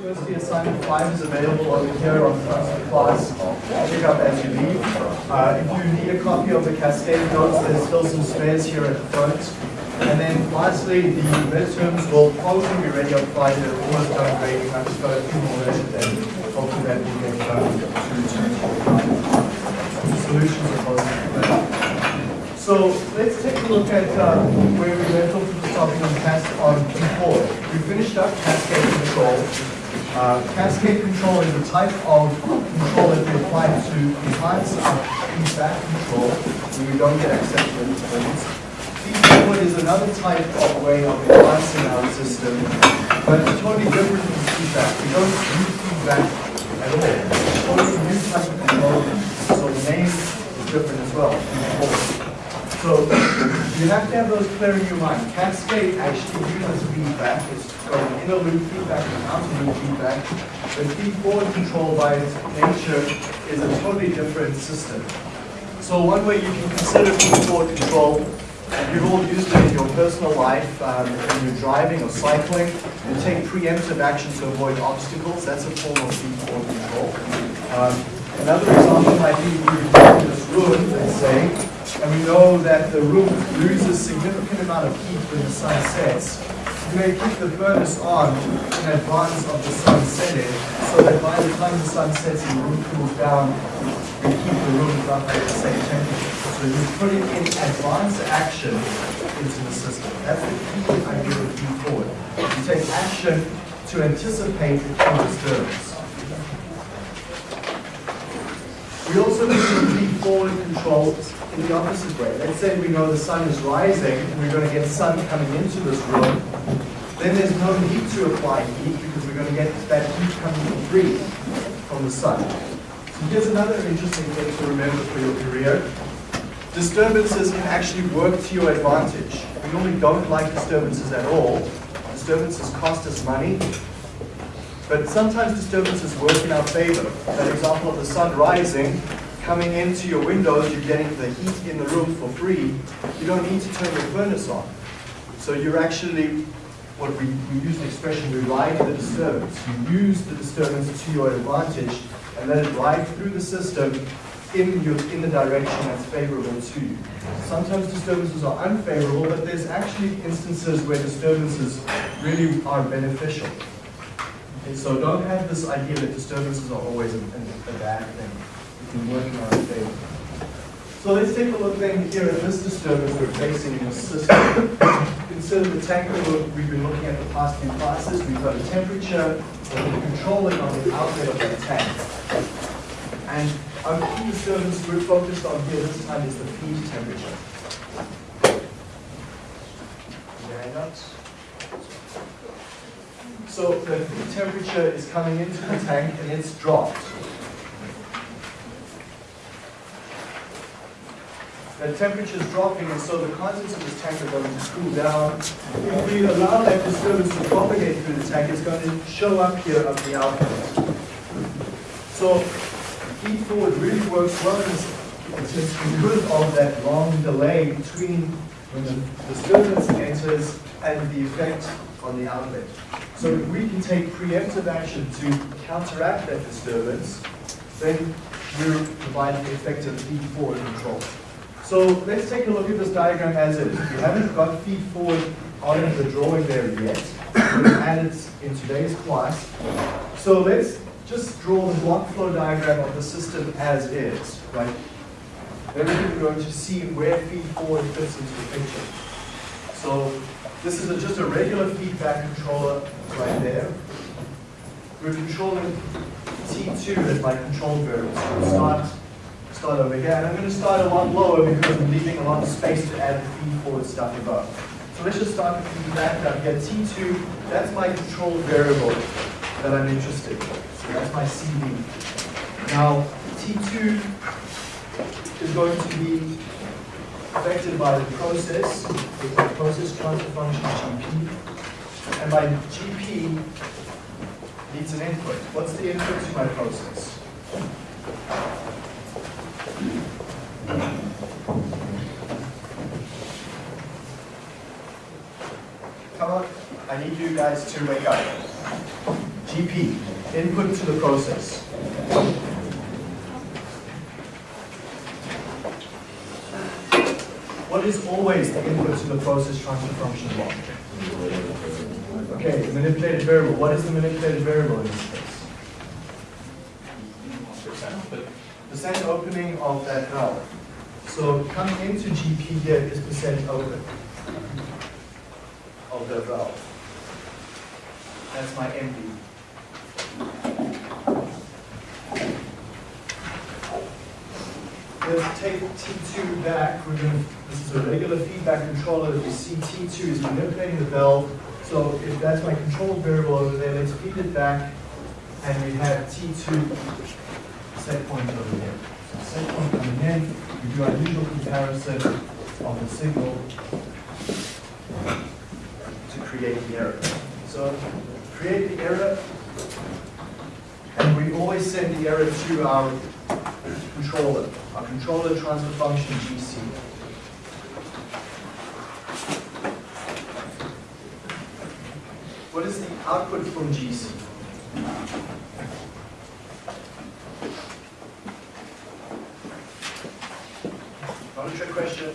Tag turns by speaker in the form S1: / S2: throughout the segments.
S1: University assignment five is available over here on first class. Pick up as you leave. Uh, if you need a copy of the Cascade notes, there's still some spares here at the front. And then lastly, the midterms will probably be ready on Friday. They're almost done grading. I've just got a few more versions and hopefully that will get done solutions of those. So let's take a look at uh, where we left with the on cas on P4. We finished up cascade control. Uh, cascade control is a type of control that we apply to enhance our feedback control when we don't get acceptable performance. Feedforward is another type of way of enhancing our system, but it's totally different from feedback. We don't use feedback at all. It's totally new type of control, so the name is different as well. So you have to have those clear in your mind. Cascade actually uses feedback. It's got an inner loop feedback and an outer loop feedback. But feed-forward control by its nature is a totally different system. So one way you can consider feed-forward control, and you've all used it in your personal life, um, when you're driving or cycling, you take preemptive action to avoid obstacles. That's a form of feed-forward control. Um, another example might be you're room, let's say, and we know that the room loses significant amount of heat when the sun sets. You may keep the furnace on in advance of the sun setting, so that by the time the sun sets and the room cools down, we keep the room roughly at the same temperature. So you're putting in advance action into the system. That's the key idea of feed forward. You take action to anticipate a disturbance. We also need forward control in the opposite way. Let's say we know the sun is rising and we're going to get sun coming into this room. Then there's no need to apply heat because we're going to get that heat coming for free from the sun. So here's another interesting thing to remember for your career. Disturbances can actually work to your advantage. We normally don't like disturbances at all. Disturbances cost us money. But sometimes disturbances work in our favor. That example of the sun rising, coming into your windows, you're getting the heat in the room for free. You don't need to turn your furnace on. So you're actually, what we, we use the expression, we ride the disturbance. You use the disturbance to your advantage and let it ride through the system in, your, in the direction that's favorable to you. Sometimes disturbances are unfavorable, but there's actually instances where disturbances really are beneficial. Okay, so don't have this idea that disturbances are always a, a bad thing can work in our favor. So let's take a look then here at this disturbance we're facing in the system. Consider the tank that we've been looking at the past few classes. We've got a temperature that we're controlling on the outlet of the tank. And our key disturbance we're focused on here this time is the feed temperature. So the feed temperature is coming into the tank and it's dropped. The temperature is dropping, and so the contents of this tank are going to cool down. If we allow that disturbance to propagate through the tank, it's going to show up here at the output. So feed forward really works well just because of that long delay between when the disturbance enters and the effect on the outlet. So if we can take preemptive action to counteract that disturbance, then we're providing effective feed forward control. So let's take a look at this diagram as is. We haven't got feed forward on the drawing there yet. We'll add it in today's class. So let's just draw the block flow diagram of the system as is, right? Then we're going to see where feed forward fits into the picture. So this is a, just a regular feedback controller right there. We're controlling T2 as my control variable. So we'll start start over here. And I'm going to start a lot lower because I'm leaving a lot of space to add feed forward stuff above. So let's just start with feedback down here. T2, that's my control variable that I'm interested in. So that's my CV. Now, T2 is going to be affected by the process, with my process transfer function GP. And my GP needs an input. What's the input to my process? Come on, I need you guys to wake up. GP, input to the process. What is always the input to the process transfer function block? Okay, manipulated variable. What is the manipulated variable in this case? Percent opening of that valve. So coming into GP here is percent open of the valve. That's my MV. Let's take T2 back. We're going to, this is a regular feedback controller. We see T2 is manipulating the valve. So if that's my control variable over there, let's feed it back. And we have T2 set point over there. So set point coming in. We do our usual comparison of the signal to create the error. So create the error, and we always send the error to our controller, our controller transfer function GC. What is the output from GC? Not a trick question.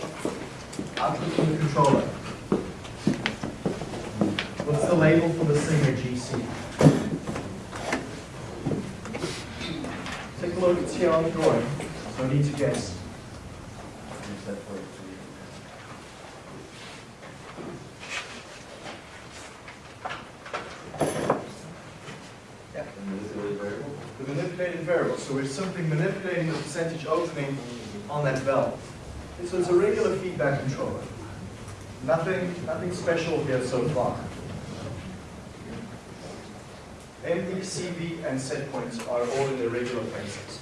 S1: Output from the controller. What's the label for the singer GC? Take a look, it's here on the drawing. No need to guess. Yeah. The manipulated variable. So we're simply manipulating the percentage opening on that valve. So it's a regular feedback controller. Nothing, nothing special here so far. MV, CV, and set points are all in the regular places.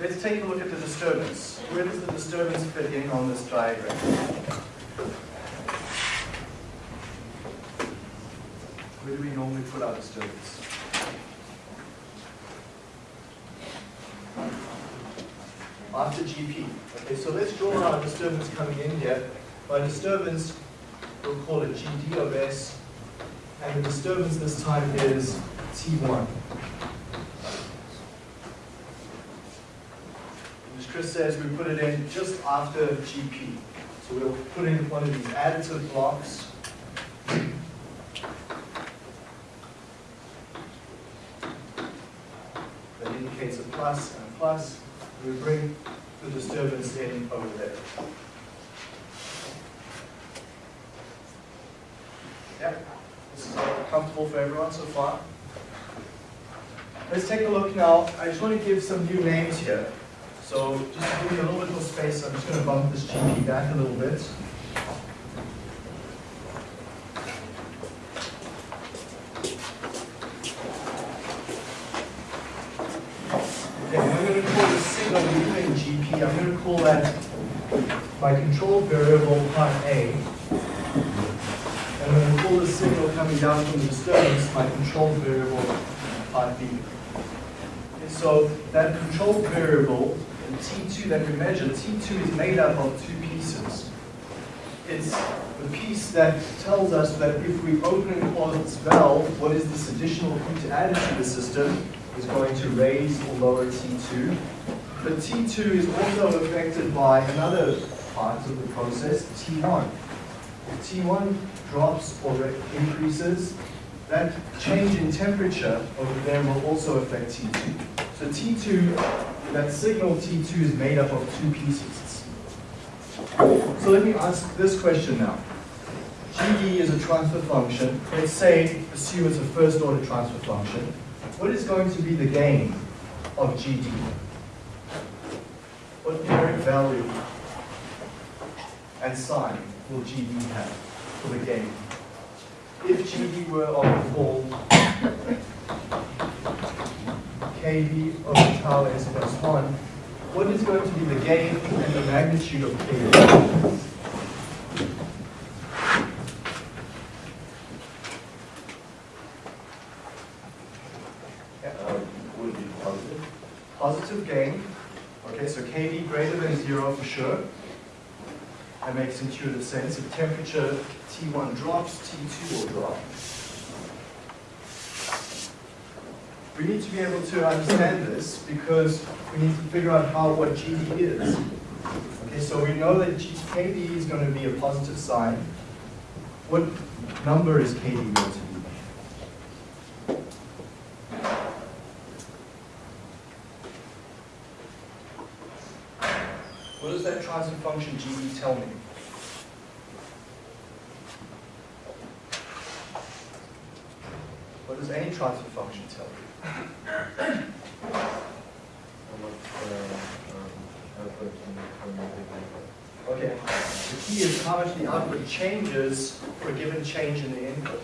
S1: Let's take a look at the disturbance. Where does the disturbance fit in on this diagram? Where do we normally put our disturbance? After GP. Okay, so let's draw our disturbance coming in here. By disturbance, we'll call it GD of S, and the disturbance this time is T1. As Chris says, we put it in just after GP. So we'll put in one of these additive blocks. That indicates a plus and a plus. We bring the disturbance in over there. Yep, this is all comfortable for everyone so far. Let's take a look now. I just want to give some new names here. So just to give you a little bit more space, I'm just going to bump this GP back a little bit. Okay, I'm going to call this signal leaving GP, I'm going to call that my control variable part A. And I'm going to call the signal coming down from the disturbance my control variable part B. Okay, so that control variable, T2 that we measure, T2 is made up of two pieces. It's the piece that tells us that if we open and close this valve, what is this additional heat added to the system is going to raise or lower T2. But T2 is also affected by another part of the process, T1. If T1 drops or increases, that change in temperature over there will also affect T2. So T2, that signal T2 is made up of two pieces. So let me ask this question now. GD is a transfer function. Let's say, assume it's a first order transfer function. What is going to be the gain of GD? What numeric value and sign will GD have for the gain? If GD were of the form KD over tau s plus 1, what is going to be the gain and the magnitude of KD?
S2: Uh, positive.
S1: Positive gain, okay, so KD greater than zero for sure. that makes intuitive sense. If temperature T1 drops, T2 will drop. We need to be able to understand this because we need to figure out how what GD is. Okay, so we know that KD is going to be a positive sign. What number is KD going to be? What does that transfer function GD tell me? Does any transfer function tell you? Okay, the key is how much the output changes for a given change in the input.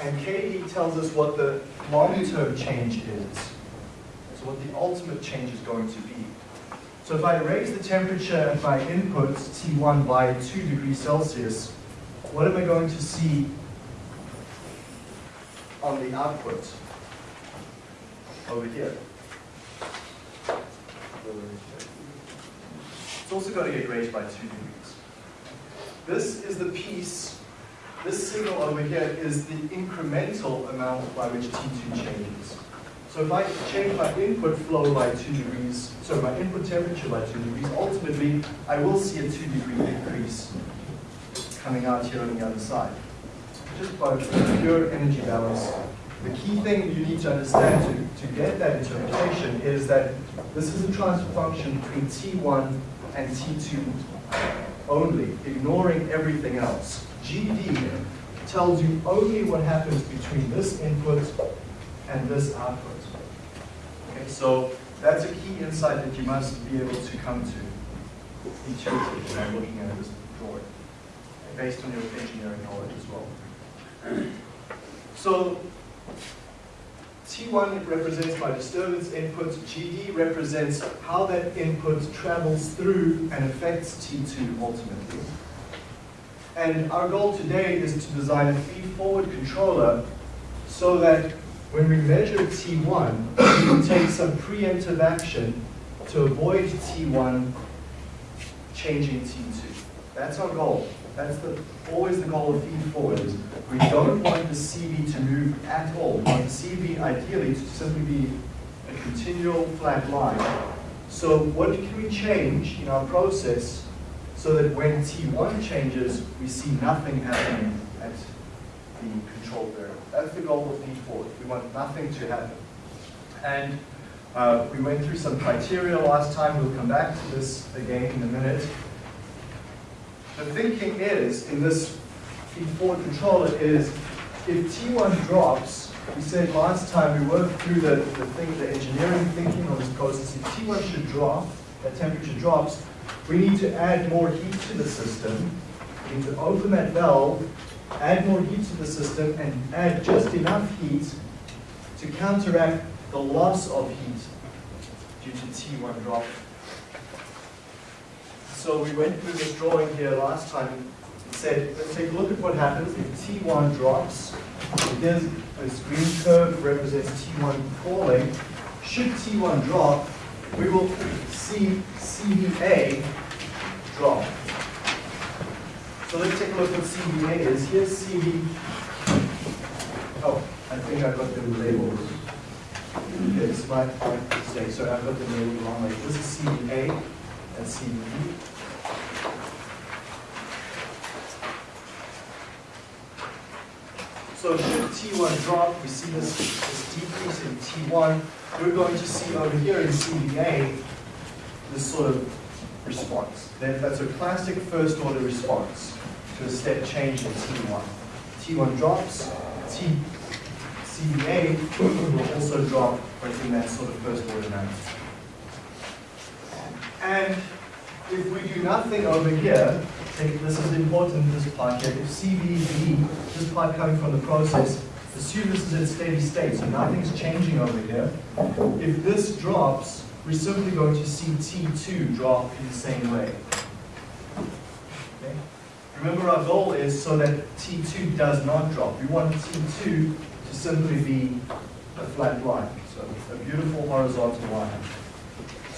S1: And KD tells us what the long-term change is. So what the ultimate change is going to be. So if I raise the temperature at my input T1 by 2 degrees Celsius, what am I going to see on the output over here? It's also going to get raised by 2 degrees. This is the piece, this signal over here is the incremental amount by which T2 changes. So if I change my input flow by 2 degrees, so my input temperature by 2 degrees, ultimately I will see a 2 degree increase coming out here on the other side. Just by pure energy balance. The key thing you need to understand to, to get that interpretation is that this is a transfer function between T1 and T2 only, ignoring everything else. GD tells you only what happens between this input and this output. Okay, so that's a key insight that you must be able to come to intuitively when looking at this drawing, based on your engineering knowledge as well. So T1 represents my disturbance input, GD represents how that input travels through and affects T2 ultimately. And our goal today is to design a feed-forward controller so that when we measure T1, we can take some preemptive action to avoid T1 changing T2. That's our goal. That's the, always the goal of feed forward is we don't want the CV to move at all. We want the CV ideally to simply be a continual flat line. So what can we change in our process so that when T1 changes, we see nothing happening at the control variable. That's the goal of feed forward. We want nothing to happen. And uh, we went through some criteria last time. We'll come back to this again in a minute. The thinking is, in this feed-forward controller, is if T1 drops, we said last time we worked through the, the thing, the engineering thinking on this process, if T1 should drop, that temperature drops, we need to add more heat to the system. We need to open that valve, add more heat to the system, and add just enough heat to counteract the loss of heat due to T1 dropping. So we went through this drawing here last time and said, let's take a look at what happens if T1 drops. Here's this green curve represents T1 falling. Should T1 drop, we will see CVA drop. So let's take a look at what CVA is. Here's CV. Oh, I think I got them labeled. It's my mistake. So I've got them labeled wrong. This is CVA and CVB. So should T1 drop, we see this, this decrease in T1. We're going to see over here in CVA this sort of response. That, that's a classic first order response to a step change in T1. T1 drops, T, CVA will also drop in that sort of first order manner. And if we do nothing over here, this is important, in this part here, if CVB, this part coming from the process, assume this is in steady state, so nothing's changing over here. If this drops, we're simply going to see T2 drop in the same way. Remember our goal is so that T2 does not drop. We want T2 to simply be a flat line, so a beautiful horizontal line.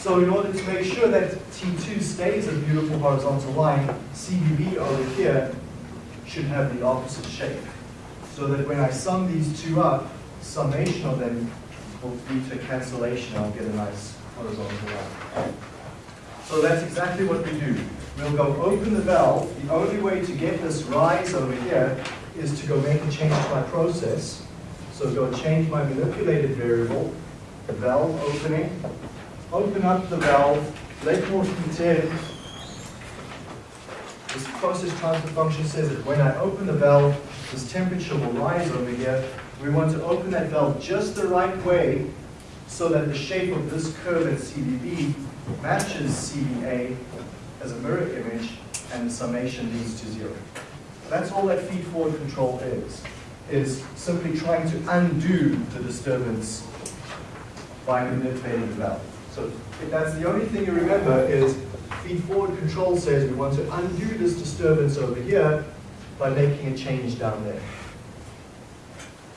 S1: So in order to make sure that T2 stays a beautiful horizontal line, CVB over here should have the opposite shape. So that when I sum these two up, summation of them will lead to cancellation, I'll get a nice horizontal line. So that's exactly what we do. We'll go open the valve. The only way to get this rise over here is to go make a change to my process. So go change my manipulated variable, the valve opening, open up the valve, let more heat in. This process transfer function says that when I open the valve, this temperature will rise over here. We want to open that valve just the right way so that the shape of this curve at CVB matches CVA as a mirror image and the summation leads to zero. That's all that feed-forward control is, is simply trying to undo the disturbance by manipulating the valve. So if that's the only thing you remember is feed-forward control says we want to undo this disturbance over here by making a change down there.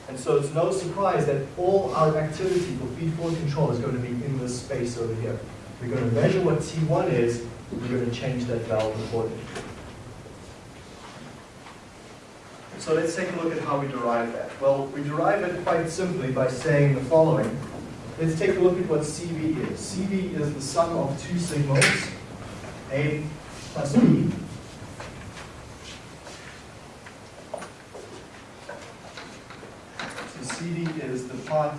S1: And so it's no surprise that all our activity for feed-forward control is going to be in this space over here. We're going to measure what T1 is, we're going to change that valve accordingly. So let's take a look at how we derive that. Well, we derive it quite simply by saying the following. Let's take a look at what CV is. CV is the sum of two signals, A plus B. So CV is the part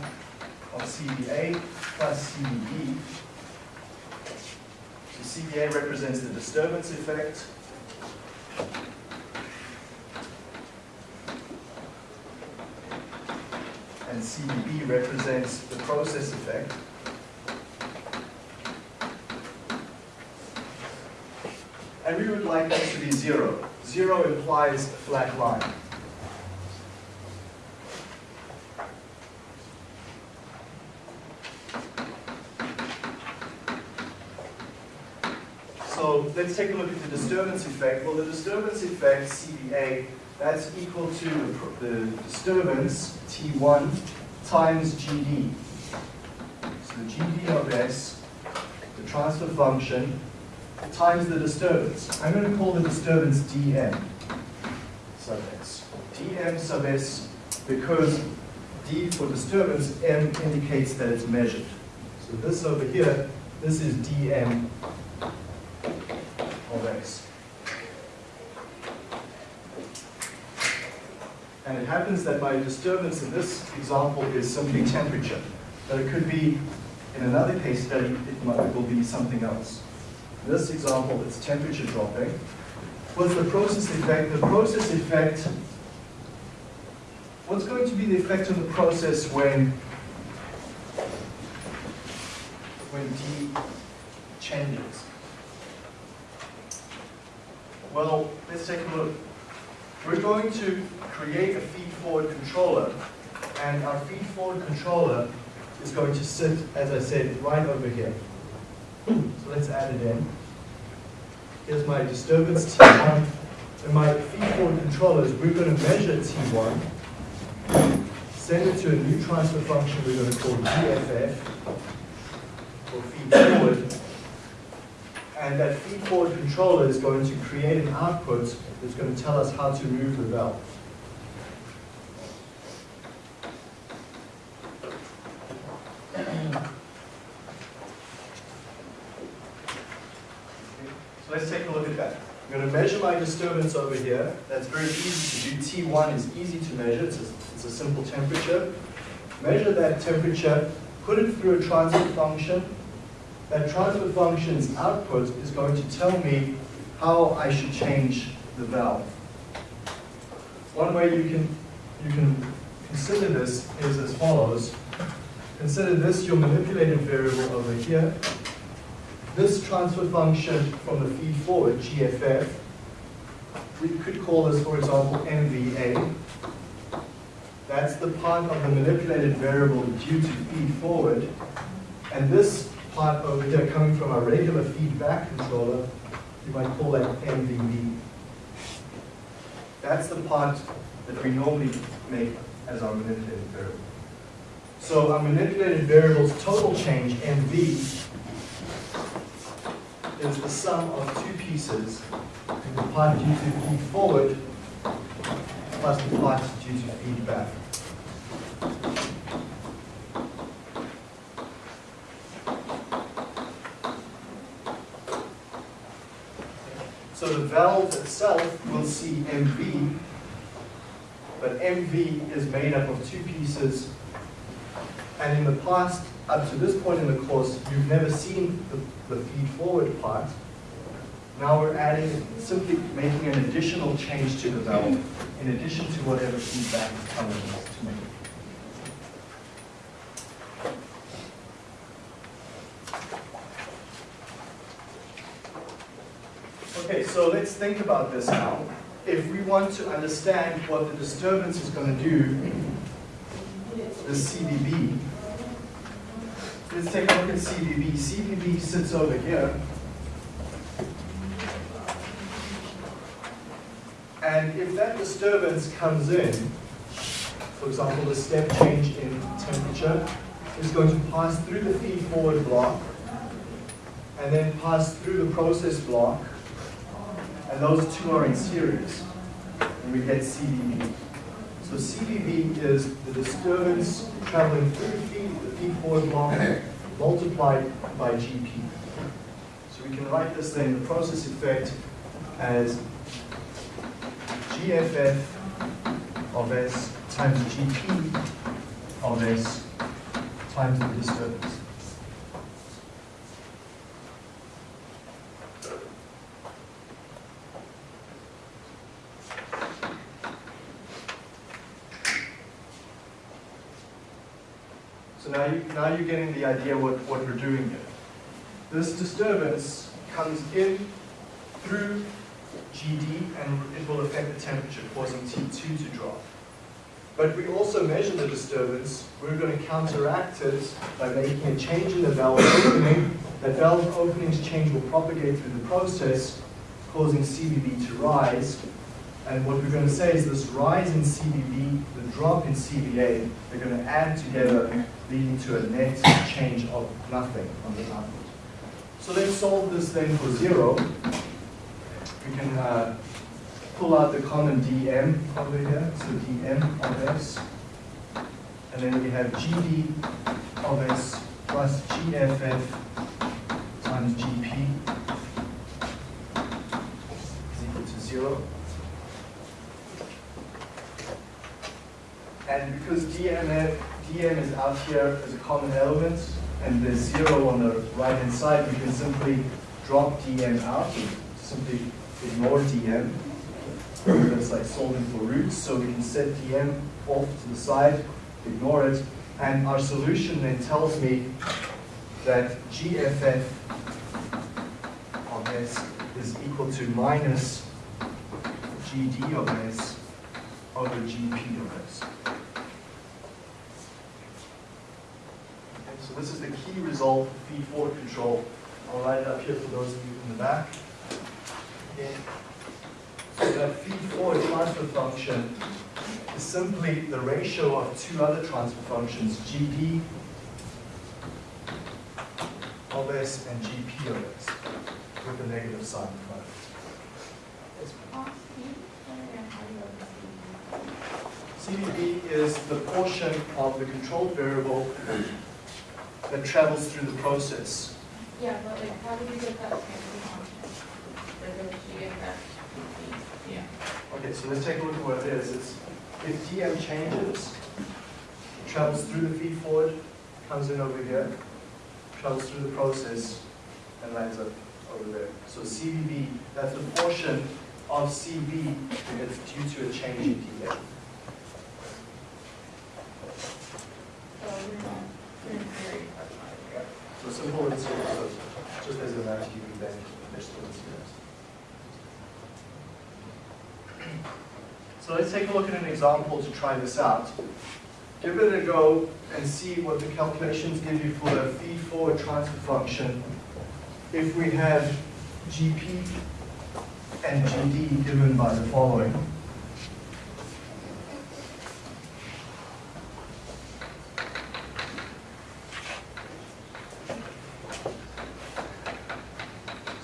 S1: of CVA plus CVB. So CVA represents the disturbance effect. And CVB represents the process effect. And we would like this to be zero. Zero implies a flat line. So let's take a look at the disturbance effect. Well, the disturbance effect, CVA, that's equal to the, the disturbance, T1, times GD. So the GD of S, the transfer function, times the disturbance. I'm going to call the disturbance dm sub s. dm sub s because d for disturbance, m indicates that it's measured. So this over here, this is dm of s. And it happens that my disturbance in this example is simply temperature. But it could be, in another case study, it, might, will be something else. In this example, it's temperature dropping. What's the process effect? The process effect, what's going to be the effect on the process when, when D changes? Well, let's take a look. We're going to create a feed-forward controller, and our feed-forward controller is going to sit, as I said, right over here. So let's add it in. Here's my disturbance T1. And my feed-forward controllers, we're going to measure T1, send it to a new transfer function we're going to call GFF, for feed-forward, and that feed-forward controller is going to create an output that's going to tell us how to move the valve. So let's take a look at that. I'm going to measure my disturbance over here. That's very easy to do. T1 is easy to measure. It's a, it's a simple temperature. Measure that temperature, put it through a transfer function, that transfer function's output is going to tell me how I should change the valve. One way you can, you can consider this is as follows. Consider this your manipulated variable over here. This transfer function from the feed forward, GFF, we could call this, for example, MVA. That's the part of the manipulated variable due to feed forward. And this part over here coming from our regular feedback controller, you might call that MVB. That's the part that we normally make as our manipulated variable. So our manipulated variable's total change, MV, is the sum of two pieces, the part due to feed forward plus the part due to feed So the valve itself will see MV, but MV is made up of two pieces. And in the past, up to this point in the course, you've never seen the, the feed forward part. Now we're adding, simply making an additional change to the valve, in addition to whatever feedback telling to make. Okay, so let's think about this now. If we want to understand what the disturbance is going to do, the CVB, let's take a look at CVB. CVB sits over here. And if that disturbance comes in, for example, the step change in temperature is going to pass through the feed forward block and then pass through the process block and those two are in series, and we get CVB. So CVB is the disturbance traveling through the feed forward block, multiplied by GP. So we can write this then, the process effect, as GFF of S times GP of S times the disturbance. So now, you, now you're getting the idea what, what we're doing here. This disturbance comes in through GD and it will affect the temperature, causing T2 to drop. But we also measure the disturbance. We're going to counteract it by making a change in the valve opening. That valve opening's change will propagate through the process, causing CVB to rise. And what we're going to say is this rise in CVB, the drop in CVA, they're going to add together, leading to a net change of nothing on the output. So let's solve this then for zero. We can uh, pull out the common dm over here, so dm of s. And then we have gd of s plus gff times gp is equal to zero. And because dm, dm is out here as a common element, and there's zero on the right-hand side, we can simply drop dm out, and simply ignore dm. That's like solving for roots, so we can set dm off to the side, ignore it, and our solution then tells me that gff of s is equal to minus gd of s over gp of s. Okay, so this is the key result for feed forward control. I'll write it up here for those of you in the back. Okay. So that feed forward transfer function is simply the ratio of two other transfer functions, GD of S and GP of S, with a negative sign in front of it. CVB is the portion of the controlled variable that travels through the process.
S2: Yeah, but like, how do you get that transfer function? For the GFF? Yeah.
S1: Okay, so let's take a look at what it is. It's, if DM changes, it travels through the feed forward, comes in over here, travels through the process, and lands up over there. So CVB, that's the portion of CV that is due to a change in DM.
S2: So we're not, we're in theory, that's not
S1: So the. Let's take a look at an example to try this out. Give it a go and see what the calculations give you for a feed forward transfer function if we have GP and GD given by the following.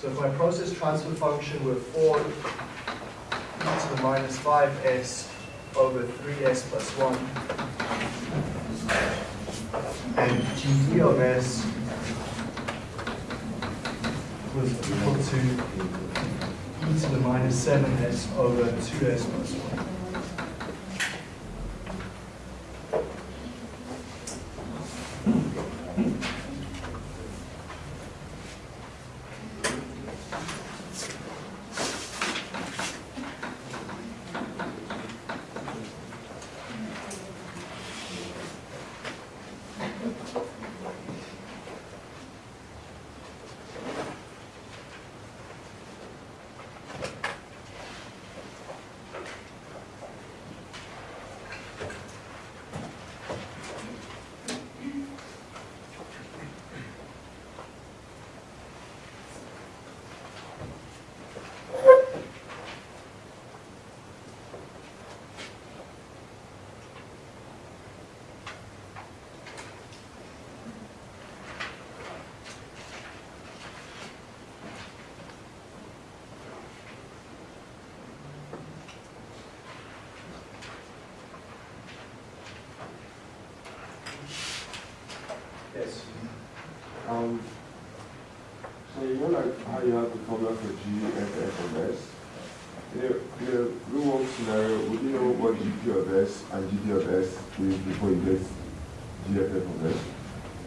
S1: So transfer function with 4 e to the minus 5s over 3s plus 1. And gd of s was equal to e to the minus 7s over 2s plus 1. Yes.
S3: Um, so you know like how you have the formula for G, F, F, and S? In a, in a real world scenario, would you know what GP of S and GD of S is before you get GFF of S?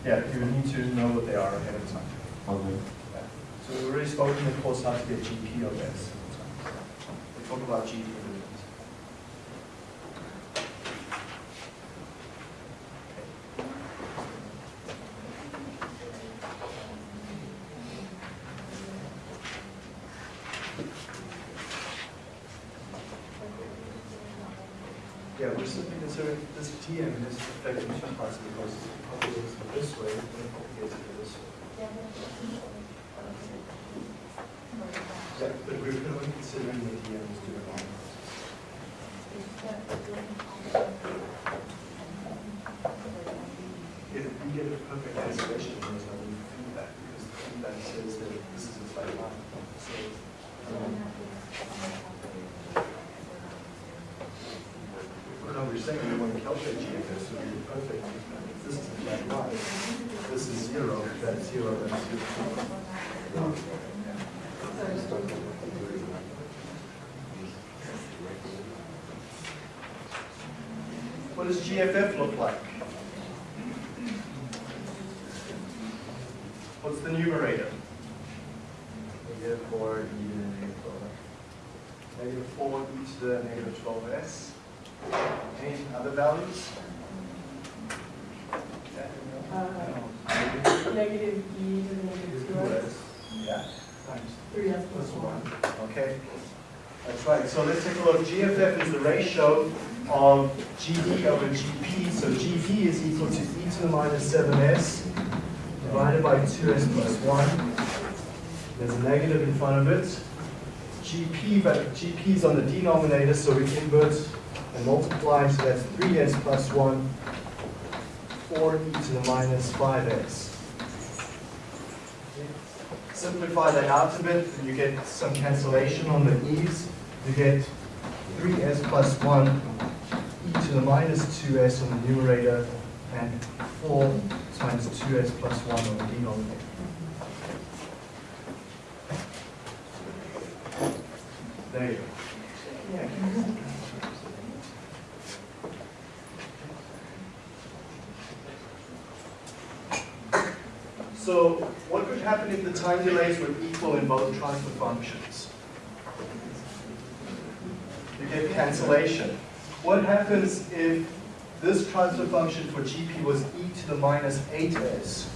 S1: Yeah, you need to know what they are ahead of time.
S3: Okay.
S1: Yeah. So we've already spoken in the course how to get GP of S. We talk about GD in a minute. Yeah, we're simply considering this T and this effect in two parts because it propagates it this way, and it propagates it this way. Yeah, but we're only considering the T and this two along. If we get a perfect isolation, there's no feedback, because the feedback says that this is a flat line. So, um, Well, no, we're saying we want to calculate GFS, so we perfect. This is a flat line. This is zero, that's zero, that's zero. What does GFF look like? What's the numerator?
S4: Negative four e to the negative twelve.
S1: Negative four e to the negative twelve s. Any other values?
S5: Uh, Negative e to the negative two s,
S1: Yeah. Times
S5: three s plus
S1: plus
S5: one.
S1: one. Okay, that's right. So let's take a look. GFF is the ratio of GD over GP. So GP is equal to e to the minus 7s divided by 2s plus 1. There's a negative in front of it. GP, is on the denominator, so we invert and multiply. So that's 3s plus 1, 4e to the minus 5s. Simplify that out a bit, and you get some cancellation on the e's. You get 3s plus 1 e to the minus 2s on the numerator, and 4 times 2s plus 1 on the denominator. There you go. So what would happen if the time delays were equal in both transfer functions? You get cancellation. What happens if this transfer function for GP was e to the minus 8s?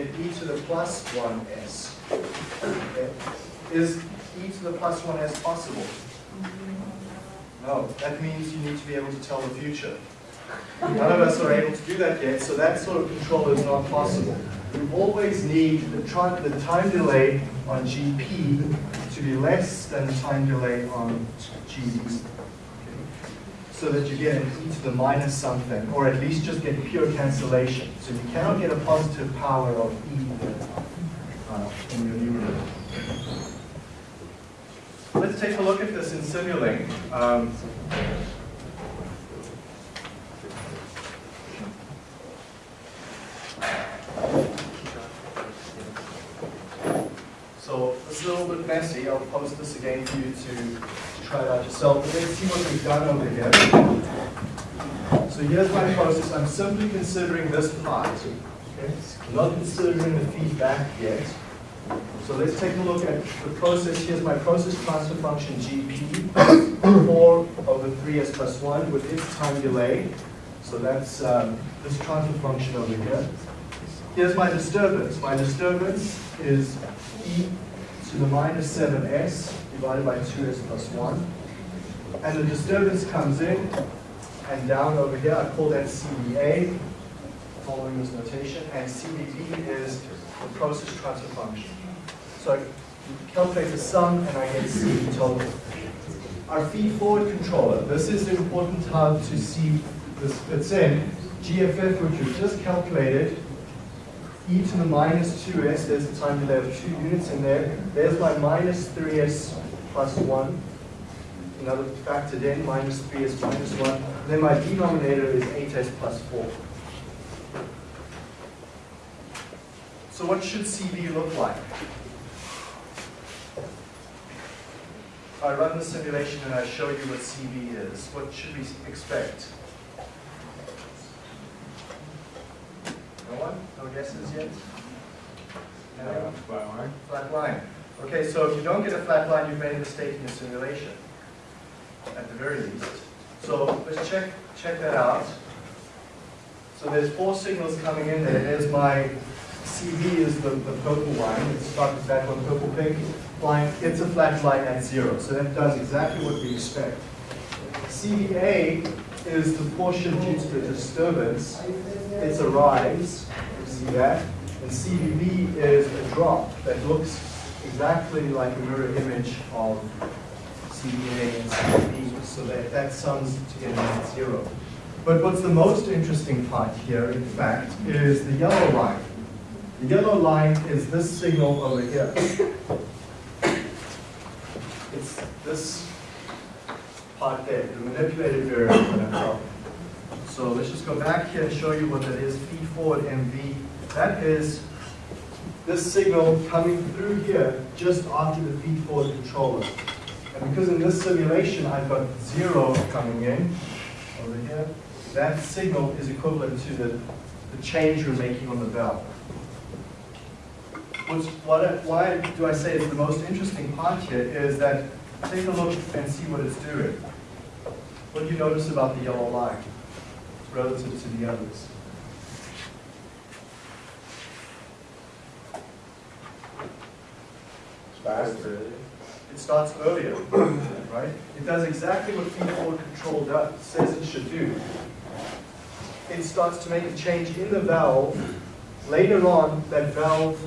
S1: You e to the plus 1s. Okay. Is e to the plus 1s possible? No, that means you need to be able to tell the future. None of us are able to do that yet, so that sort of control is not possible. We always need the, the time delay on GP to be less than the time delay on GD. So that you get e to the minus something, or at least just get pure cancellation. So you cannot get a positive power of e uh, in your numerator. Let's take a look at this in Simulink. Um, So it's a little bit messy. I'll post this again for you to, try it out yourself. But let's see what we've done over here. So here's my process. I'm simply considering this part. Okay? Not considering the feedback yet. So let's take a look at the process. Here's my process transfer function GP, 4 over 3s plus 1 with its time delay. So that's um, this transfer function over here. Here's my disturbance. My disturbance is e to the minus 7s divided by 2s plus 1. And the disturbance comes in and down over here. I call that CVA, following this notation. And CVB is the process transfer function. So I calculate the sum and I get C total. Our feed forward controller, this is important to see this fits in. GFF, which we've just calculated, e to the minus 2s, there's the time delay of two units in there. There's my minus 3s plus 1. Another factored in, minus 3s minus 1. Then my denominator is 8s plus 4. So what should CV look like? I run the simulation and I show you what CV is, what should we expect? No one? No guesses yet? No? Flat line. Okay, so if you don't get a flat line, you've made a mistake in your simulation, at the very least. So let's check, check that out. So there's four signals coming in there. There's my CV is the, the purple line. Let's start with that one, purple pink line. It's a flat line at zero. So that does exactly what we expect. CVA is the portion due to the disturbance. It's a rise, you see that. And CVB is a drop that looks exactly like a mirror image of CVA and CVB, so that that sums together at zero. But what's the most interesting part here, in fact, is the yellow line. The yellow line is this signal over here. It's this part there, the manipulated variable that I'm. So let's just go back here and show you what that is, feed forward MV. That is this signal coming through here just after the feed forward controller. And because in this simulation I've got zero coming in over here, that signal is equivalent to the, the change we're making on the valve. What's, what, why do I say it's the most interesting part here is that take a look and see what it's doing. What do you notice about the yellow line relative to the others? It starts earlier, right? It does exactly what feed forward control does, says it should do. It starts to make a change in the valve. Later on, that valve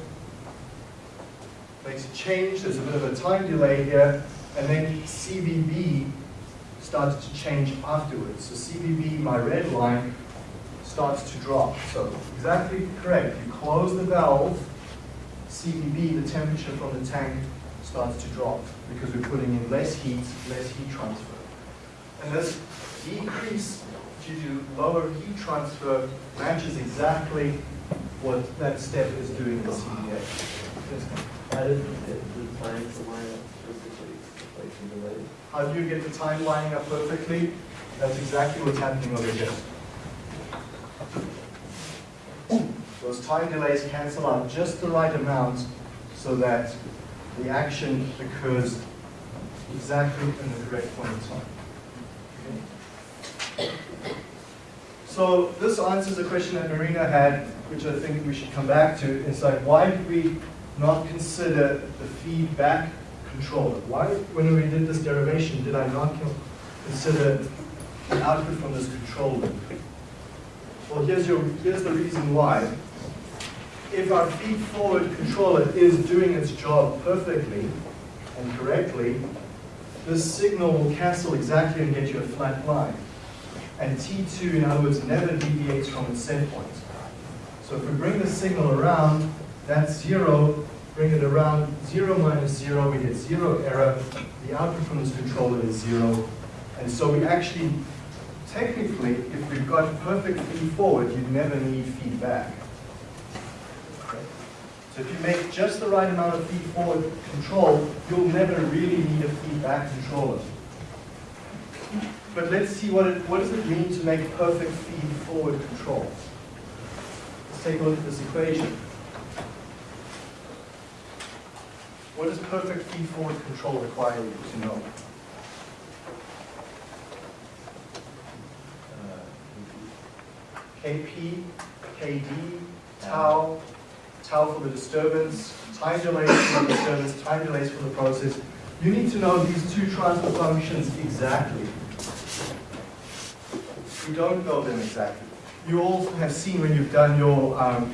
S1: makes a change, there's a bit of a time delay here, and then CVB starts to change afterwards. So CVB, my red line, starts to drop. So exactly correct. You close the valve, CVB, the temperature from the tank, starts to drop because we're putting in less heat, less heat transfer. And this decrease due to lower heat transfer matches exactly what that step is doing in.
S4: How did the, the times line up perfectly, like the delay?
S1: How do you get the time lining up perfectly? That's exactly what's happening over here. Those time delays cancel out just the right amount so that the action occurs exactly in the correct point in time. Okay? So this answers a question that Marina had, which I think we should come back to. It's like, why did we not consider the feedback controller? Why, when we did this derivation, did I not consider the output from this control loop? Well, here's, your, here's the reason why. If our feed-forward controller is doing its job perfectly and correctly, this signal will cancel exactly and get you a flat line. and T2, in other words, never deviates from its set point. So if we bring the signal around, that's zero, bring it around, zero minus zero, we get zero error. The output from this controller is zero. And so we actually, technically, if we've got perfect feed forward, you'd never need feedback. So if you make just the right amount of feed forward control, you'll never really need a feedback controller. But let's see what it, what does it mean to make perfect feed forward control. Let's take a look at this equation. What does perfect feed forward control require you to know? KP, KD, tau, tau for the disturbance, time delays for the disturbance, time delays for the process. You need to know these two transfer functions exactly. You don't know them exactly. You all have seen when you've done your, um,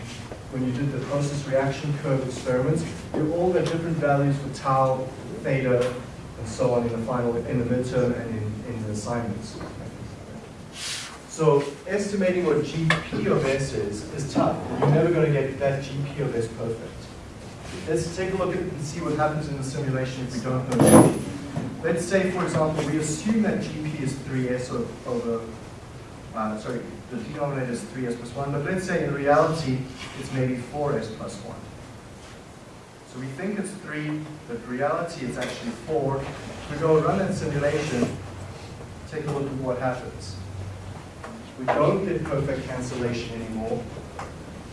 S1: when you did the process reaction curve experiments, you all got different values for tau, theta, and so on in the final, in the midterm and in, in the assignments. So estimating what GP of S is, is tough. You're never going to get that GP of S perfect. Let's take a look at and see what happens in the simulation if we don't know GP. Let's say, for example, we assume that GP is 3S o- over, uh, sorry, the denominator is 3S plus 1, but let's say in reality it's maybe 4S plus 1. So we think it's 3, but reality it's actually 4. We go run that simulation, take a look at what happens. We don't get perfect cancellation anymore,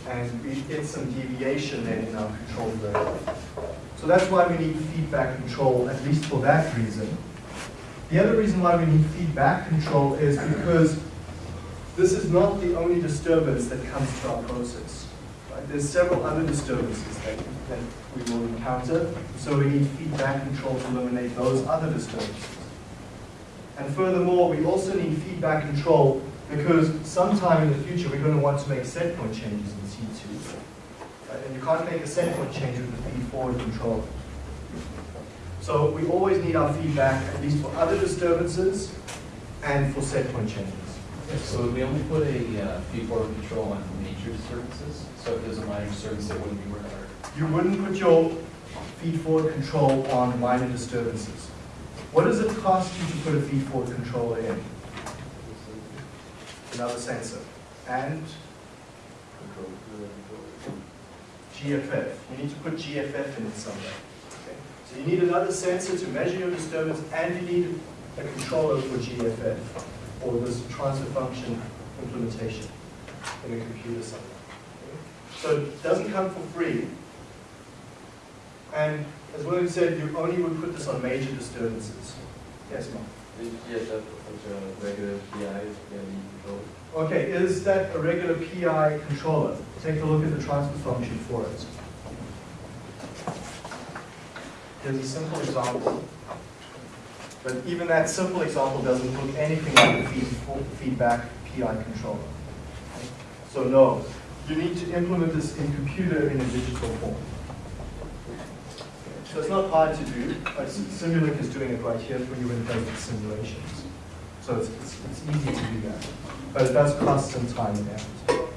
S1: and we get some deviation then in our control variable. So that's why we need feedback control, at least for that reason. The other reason why we need feedback control is because this is not the only disturbance that comes to our process. right? There's several other disturbances that, that we will encounter, so we need feedback control to eliminate those other disturbances. And furthermore, we also need feedback control because sometime in the future, we're going to want to make set point changes in C2. right? And you can't make a set point change with the feed forward controller. So we always need our feedback, at least for other disturbances and for set point changes.
S6: So we only put a uh, control on major disturbances, so if there's a minor disturbance, it wouldn't be required.
S1: You wouldn't put your feed forward control on minor disturbances. What does it cost you to put a feed forward controller in? Another sensor. And GFF. You need to put GFF in it somewhere. Okay? So you need another sensor to measure your disturbance and you need a controller for GFF or this transfer function implementation in a computer somewhere. So it doesn't come for free. And as William said, you only would put this on major disturbances. Yes, Mark?
S4: Yes, that's a regular PI, yeah, control.
S1: Okay, is that a regular PI controller? Take a look at the transfer function for it. Here's a simple example. But even that simple example doesn't look anything like a feed, feedback PI controller. So no, you need to implement this in computer in a digital form. So it's not hard to do. Simulink is doing it right here for you in does simulations. So it's, it's, it's easy to do that. But it does cost some time and effort.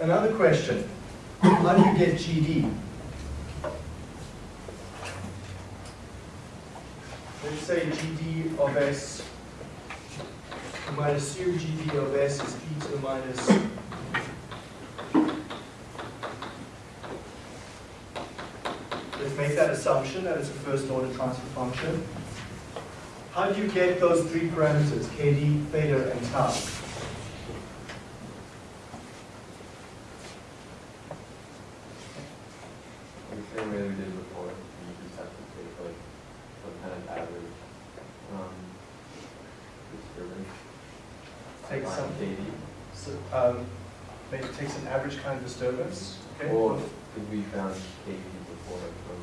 S1: Another question, how do you get GD? Let's say GD of S, might assume GD of S is e to the minus Let's make that assumption that it's a first order transfer function. How do you get those three parameters, KD, theta, and tau?
S4: The same way we did before, you just have to take like some kind of average, um, disturbance.
S1: Take
S4: Find
S1: some-
S4: KD.
S1: So, um, maybe take some average kind of disturbance, okay?
S4: Or, because we found KD before from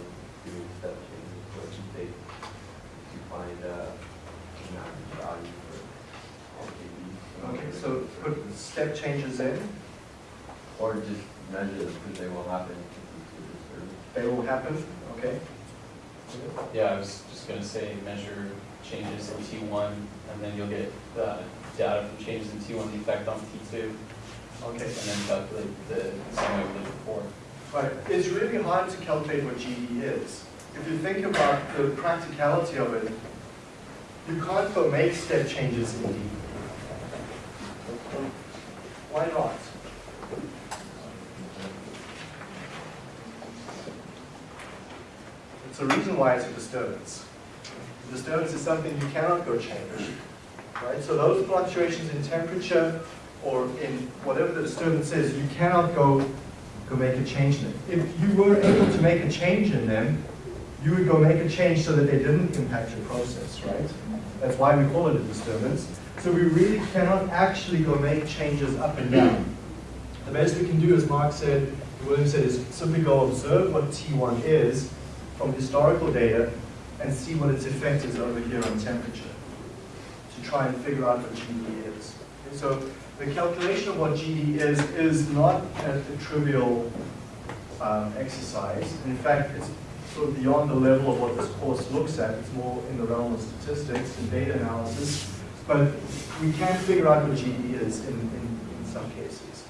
S4: doing step changes, what you take to find, uh, an average value for all KD.
S1: Okay, so put step changes in,
S4: Or just measure them, because they will happen if you do
S1: they will happen, okay?
S6: Yeah, I was just gonna say, measure changes in T1, and then you'll get the data from changes in T1, the effect on T2,
S1: Okay.
S6: and then calculate the same way we did before.
S1: Right, it's really hard to calculate what GD is. If you think about the practicality of it, you can't go make step changes in D. Why not? It's a reason why it's a disturbance. A disturbance is something you cannot go change, right? So those fluctuations in temperature or in whatever the disturbance is, you cannot go go make a change in it. If you were able to make a change in them, you would go make a change so that they didn't impact your process, right? That's why we call it a disturbance. So we really cannot actually go make changes up and down. The best we can do, as Mark said, William said, is simply go observe what T1 is from historical data and see what its effect is over here on temperature try and figure out what GD is. Okay, so the calculation of what GD is is not a, a trivial um, exercise. In fact, it's sort of beyond the level of what this course looks at. It's more in the realm of statistics and data analysis. But we can figure out what GD is in, in, in some cases.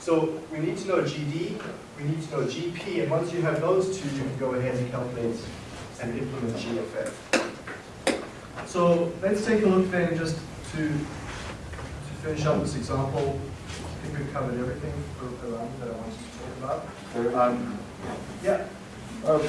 S1: So we need to know GD, we need to know GP, and once you have those two, you can go ahead and calculate and implement GFF. So let's take a look then just to, to finish up this example. I think we've covered everything around that I wanted to talk about. Um, yeah,
S7: Uh,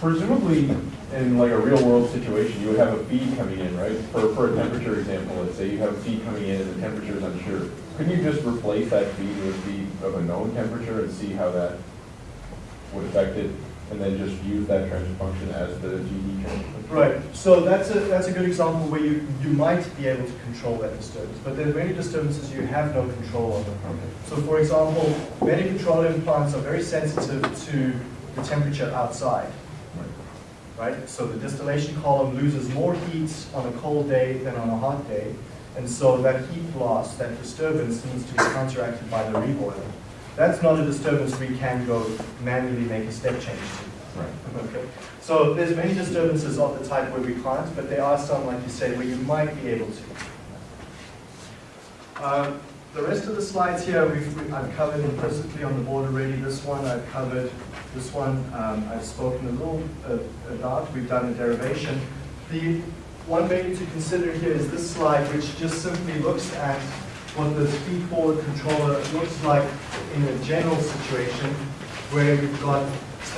S7: Presumably, in like a real world situation, you would have a feed coming in, right? For, for a temperature example, let's say you have a feed coming in and the temperature is unsure. Couldn't you just replace that feed with a feed of a known temperature and see how that would affect it? And then just use that transfer function as the GD transfer? function?
S1: Right, so that's a, that's a good example where you, you might be able to control that disturbance, but there are many disturbances you have no control over. So for example, many petroleum plants are very sensitive to the temperature outside, right? So the distillation column loses more heat on a cold day than on a hot day, and so that heat loss, that disturbance needs to be counteracted by the reboiler. That's not a disturbance we can go manually make a step change to.
S7: Right.
S1: Okay, so there's many disturbances of the type where we can't, but there are some, like you say, where you might be able to. Um, The rest of the slides here, we've, we- I've covered implicitly on the board already. This one I've covered, this one um, I've spoken a little uh, about. We've done a derivation. The one thing to consider here is this slide, which just simply looks at what the feed-forward controller looks like in a general situation where you've got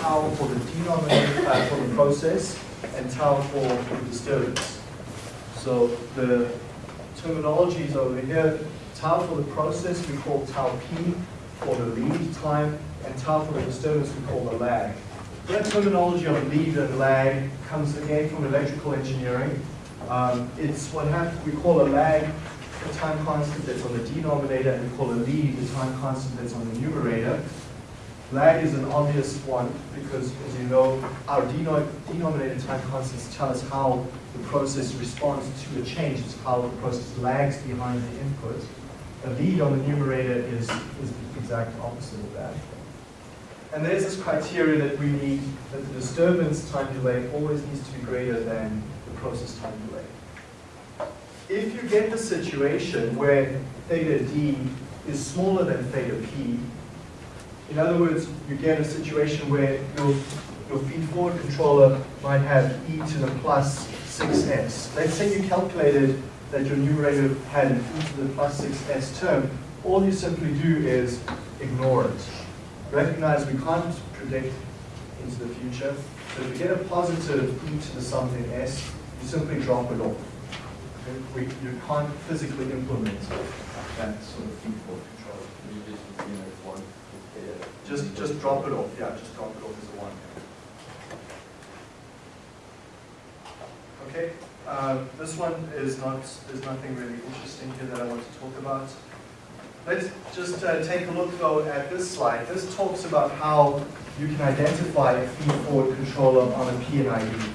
S1: tau for the denominator, uh, for the process, and tau for the disturbance. So the terminology is over here, tau for the process we call tau p for the lead time, and tau for the disturbance we call the lag. That terminology of lead and lag comes again from electrical engineering. Um, it's what we call a lag, a time constant that's on the denominator, and call a lead, the time constant that's on the numerator. Lag is an obvious one because, as you know, our deno- denominator time constants tell us how the process responds to a change. It's how the process lags behind the input. A lead on the numerator is, is the exact opposite of that. And there's this criteria that we need, that the disturbance time delay always needs to be greater than the process time delay. If you get the situation where theta d is smaller than theta p, in other words, you get a situation where your, your feed-forward controller might have e to the plus 6s. Let's say you calculated that your numerator had an e to the plus 6s term. All you simply do is ignore it. Recognize we can't predict into the future. So if you get a positive e to the something s, you simply drop it off. We, you can't physically implement that sort of feed-forward controller.
S4: You just, you know, one, just.
S1: Just, just drop it off, yeah, just drop it off as a one. Okay, uh, this one is not, there's nothing really interesting here that I want to talk about. Let's just uh, take a look though at this slide. This talks about how you can identify a feed-forward controller on a P&ID.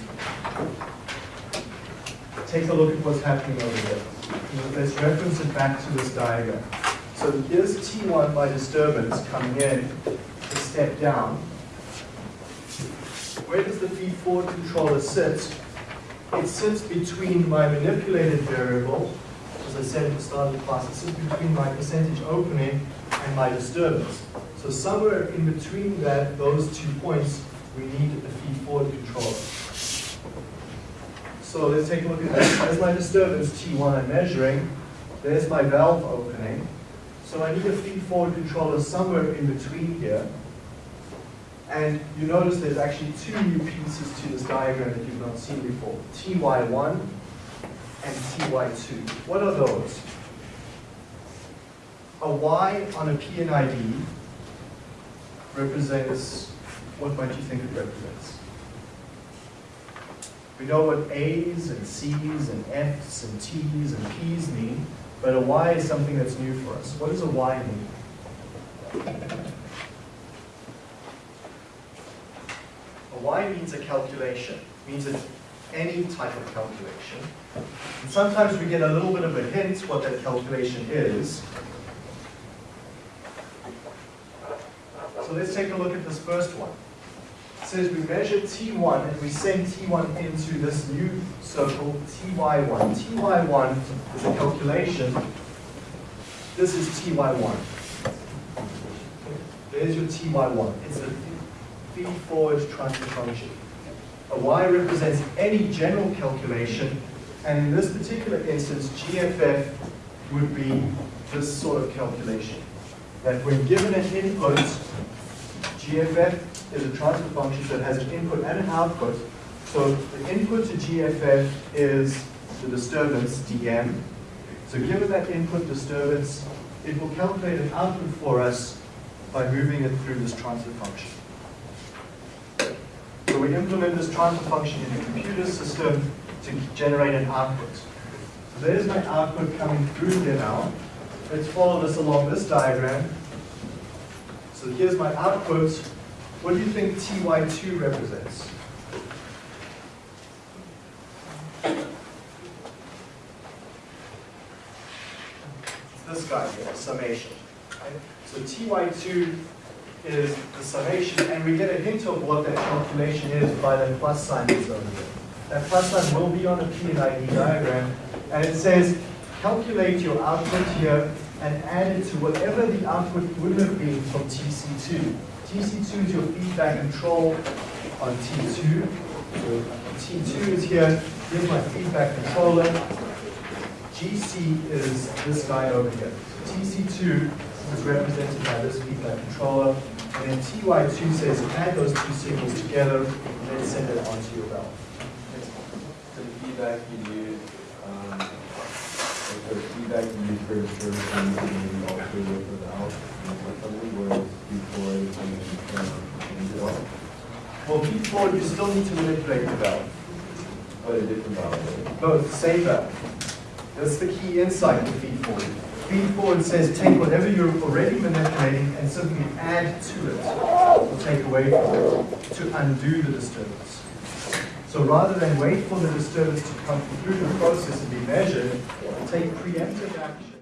S1: Take a look at what's happening over there. Let's reference it back to this diagram. So here's T1 by disturbance coming in, a step down. Where does the feed-forward controller sit it sits between my manipulated variable, as I said at the start of the class, it sits between my percentage opening and my disturbance. So somewhere in between that, those two points, we need a feed-forward controller. So let's take a look at this. There's my disturbance, T1 I'm measuring. There's my valve opening. So I need a feed-forward controller somewhere in between here. And you notice there's actually two new pieces to this diagram that you've not seen before. TY1 and TY2. What are those? A Y on a P&ID represents, what might you think it represents? We know what A's and C's and F's and T's and P's mean, but a Y is something that's new for us. What does a Y mean? A Y means a calculation, means it's any type of calculation. And sometimes we get a little bit of a hint what that calculation is. So let's take a look at this first one. Says we measure T1 and we send T1 into this new circle, TY1. TY1 is a calculation. This is TY1. There's your TY1. It's a feed-forward transfer function. A Y represents any general calculation, and in this particular instance, GFF would be this sort of calculation. That when given an input, GFF is a transfer function that has an input and an output. So the input to GFF is the disturbance, dm. So given that input disturbance, it will calculate an output for us by moving it through this transfer function. So we implement this transfer function in the computer system to generate an output. So there's my output coming through here now. Let's follow this along this diagram. So here's my output. What do you think TY2 represents? It's this guy here, the summation. So TY2 is the summation, and we get a hint of what that calculation is by that plus sign that's over there. That plus sign will be on a P and ID diagram, and it says, calculate your output here and add it to whatever the output would have been from TC2. TC2 is your feedback control on T2. So T2 is here, here's my feedback controller. GC is this guy over here. TC2 is represented by this feedback controller, and then TY2 says add those two signals together and then send it onto your valve.
S4: So the feedback you use, um, like the feedback you use for the service you also with the valve, you change it all,
S1: Well, before you still need to manipulate the valve.
S4: but a different valve.
S1: No, same valve. That's the key insight with feed forward. Feed forward says take whatever you're already manipulating and simply add to it, or take away from it, to undo the disturbance. So rather than wait for the disturbance to come through the process and be measured, take preemptive action.